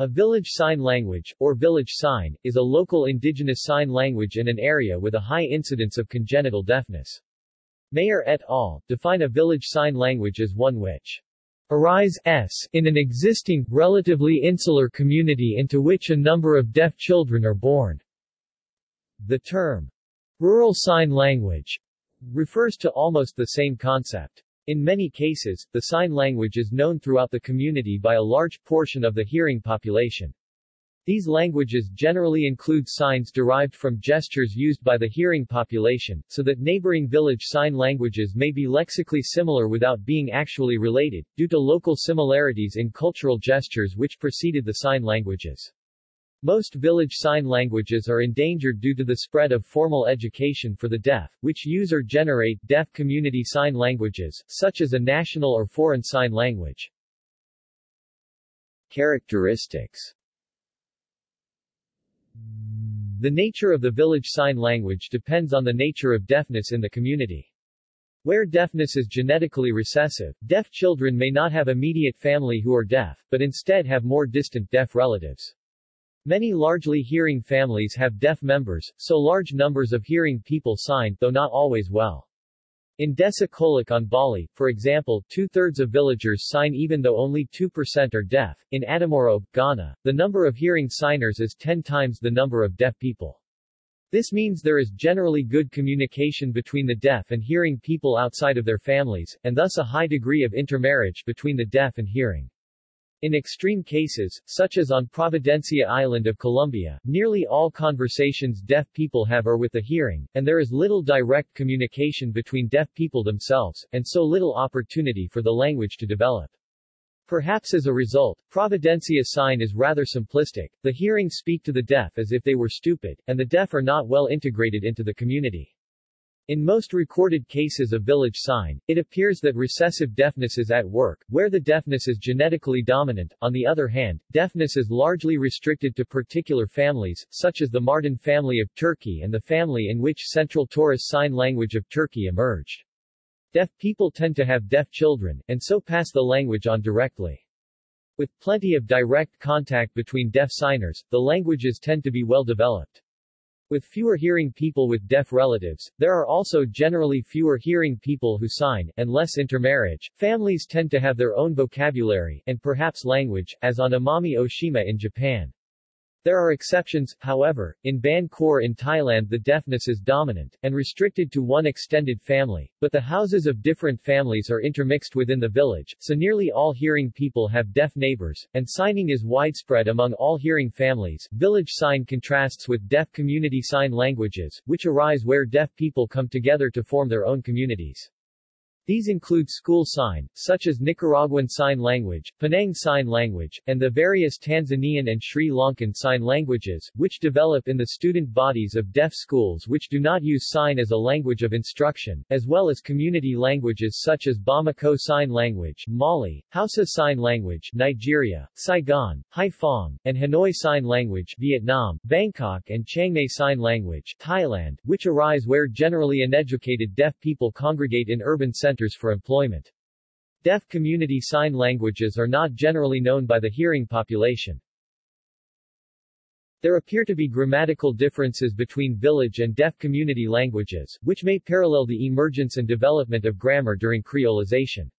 A village sign language, or village sign, is a local indigenous sign language in an area with a high incidence of congenital deafness. Mayer et al. define a village sign language as one which arise s in an existing, relatively insular community into which a number of deaf children are born. The term rural sign language refers to almost the same concept. In many cases, the sign language is known throughout the community by a large portion of the hearing population. These languages generally include signs derived from gestures used by the hearing population, so that neighboring village sign languages may be lexically similar without being actually related, due to local similarities in cultural gestures which preceded the sign languages. Most village sign languages are endangered due to the spread of formal education for the deaf, which use or generate deaf community sign languages, such as a national or foreign sign language. Characteristics The nature of the village sign language depends on the nature of deafness in the community. Where deafness is genetically recessive, deaf children may not have immediate family who are deaf, but instead have more distant deaf relatives. Many largely hearing families have deaf members, so large numbers of hearing people sign, though not always well. In Desa Kolok on Bali, for example, two-thirds of villagers sign even though only 2% are deaf. In Adamorobe, Ghana, the number of hearing signers is 10 times the number of deaf people. This means there is generally good communication between the deaf and hearing people outside of their families, and thus a high degree of intermarriage between the deaf and hearing. In extreme cases, such as on Providencia Island of Colombia, nearly all conversations deaf people have are with the hearing, and there is little direct communication between deaf people themselves, and so little opportunity for the language to develop. Perhaps as a result, Providencia sign is rather simplistic, the hearing speak to the deaf as if they were stupid, and the deaf are not well integrated into the community. In most recorded cases of village sign, it appears that recessive deafness is at work, where the deafness is genetically dominant. On the other hand, deafness is largely restricted to particular families, such as the Mardin family of Turkey and the family in which Central Taurus Sign Language of Turkey emerged. Deaf people tend to have deaf children, and so pass the language on directly. With plenty of direct contact between deaf signers, the languages tend to be well developed. With fewer hearing people with deaf relatives, there are also generally fewer hearing people who sign, and less intermarriage. Families tend to have their own vocabulary, and perhaps language, as on Amami Oshima in Japan. There are exceptions, however, in Ban Khor in Thailand the deafness is dominant, and restricted to one extended family, but the houses of different families are intermixed within the village, so nearly all hearing people have deaf neighbors, and signing is widespread among all hearing families. Village sign contrasts with deaf community sign languages, which arise where deaf people come together to form their own communities. These include school sign, such as Nicaraguan Sign Language, Penang Sign Language, and the various Tanzanian and Sri Lankan Sign Languages, which develop in the student bodies of deaf schools which do not use sign as a language of instruction, as well as community languages such as Bamako Sign Language, Mali, Hausa Sign Language, Nigeria, Saigon, Haiphong, and Hanoi Sign Language, Vietnam, Bangkok and Chiangmai Sign Language, Thailand, which arise where generally uneducated deaf people congregate in urban centers centers for employment. Deaf community sign languages are not generally known by the hearing population. There appear to be grammatical differences between village and deaf community languages, which may parallel the emergence and development of grammar during creolization.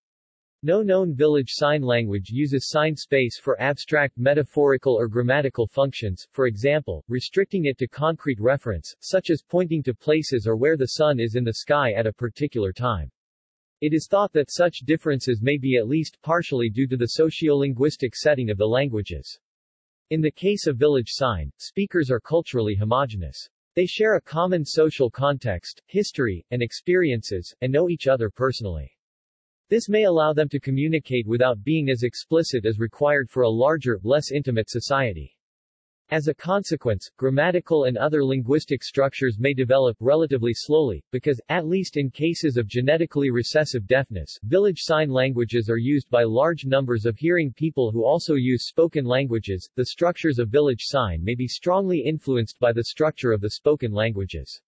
No known village sign language uses sign space for abstract metaphorical or grammatical functions, for example, restricting it to concrete reference, such as pointing to places or where the sun is in the sky at a particular time. It is thought that such differences may be at least partially due to the sociolinguistic setting of the languages. In the case of village sign, speakers are culturally homogeneous. They share a common social context, history, and experiences, and know each other personally. This may allow them to communicate without being as explicit as required for a larger, less intimate society. As a consequence, grammatical and other linguistic structures may develop relatively slowly, because, at least in cases of genetically recessive deafness, village sign languages are used by large numbers of hearing people who also use spoken languages. The structures of village sign may be strongly influenced by the structure of the spoken languages.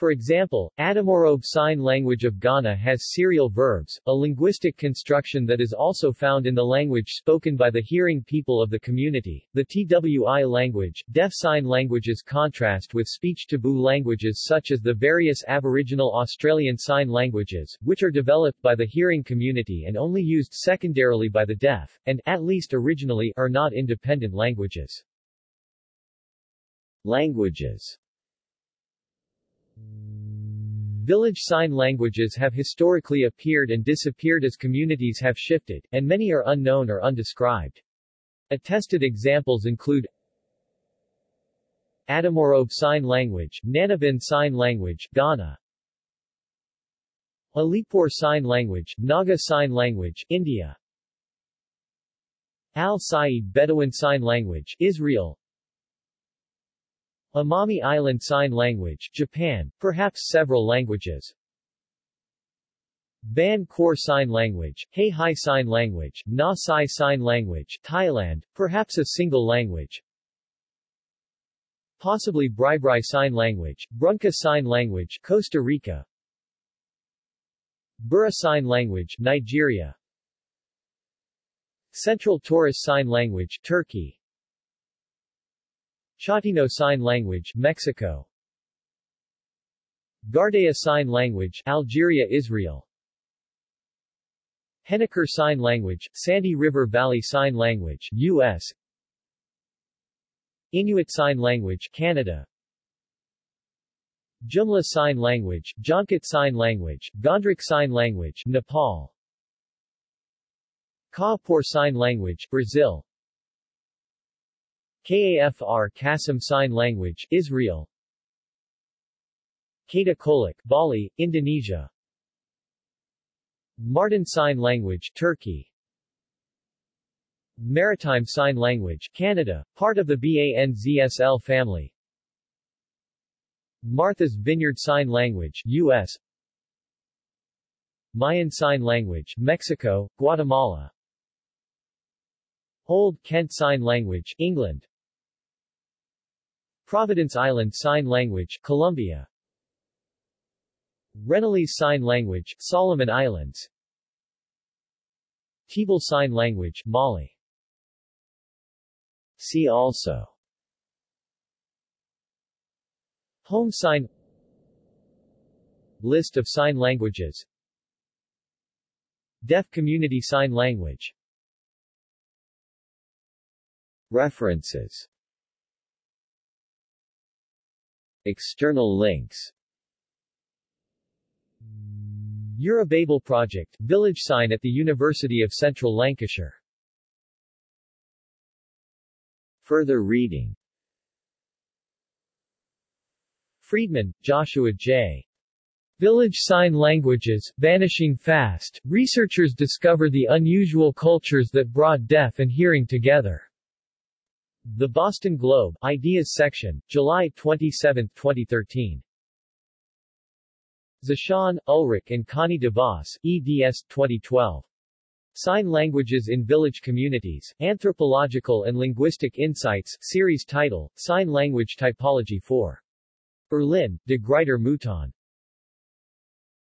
For example, Adamorobe Sign Language of Ghana has serial verbs, a linguistic construction that is also found in the language spoken by the hearing people of the community. The TWI language, deaf sign languages contrast with speech taboo languages such as the various Aboriginal Australian Sign Languages, which are developed by the hearing community and only used secondarily by the deaf, and, at least originally, are not independent languages. Languages Village sign languages have historically appeared and disappeared as communities have shifted, and many are unknown or undescribed. Attested examples include Adamorobe Sign Language, Nanabin Sign Language, Ghana. Alipur Sign Language, Naga Sign Language, India. Al-Sayyid Bedouin Sign Language, Israel Amami Island Sign Language, Japan, perhaps several languages. Ban Khor Sign Language, Huay Hai Sign Language, Na Sai Sign Language, Thailand, perhaps a single language. Possibly Bri Sign Language, Brunca Sign Language, Costa Rica. Bura Sign Language, Nigeria. Central Taurus Sign Language, Turkey. Chatino Sign Language, Mexico. Ghardaia Sign Language, Algeria, Israel. Henniker Sign Language, Sandy River Valley Sign Language, U.S. Inuit Sign Language, Canada. Jumla Sign Language, Jankot Sign Language, Ghandruk Sign Language, Nepal. Kaapor Sign Language, Brazil. Kafr Qasem Sign Language, Israel. Kata Kolok, Bali, Indonesia. Mardin Sign Language, Turkey. Maritime Sign Language, Canada, part of the BANZSL family. Martha's Vineyard Sign Language, U.S. Mayan Sign Language, Mexico, Guatemala. Old Kent Sign Language, England Providence Island Sign Language, Colombia. Rennellese Sign Language, Solomon Islands. Tebul Sign Language, Mali. See also. Home sign. List of sign languages. Deaf Community Sign Language. References External links Eurobabel Project, village sign at the University of Central Lancashire. Further reading Friedman, Joshua J. Village Sign Languages, Vanishing Fast, researchers discover the unusual cultures that brought deaf and hearing together. The Boston Globe, Ideas section, July 27, 2013. Zeshan, Ulrike and Connie DeVos, eds. 2012. Sign Languages in Village Communities, Anthropological and Linguistic Insights, series title, Sign Language Typology 4. Berlin, De Gruyter Mouton.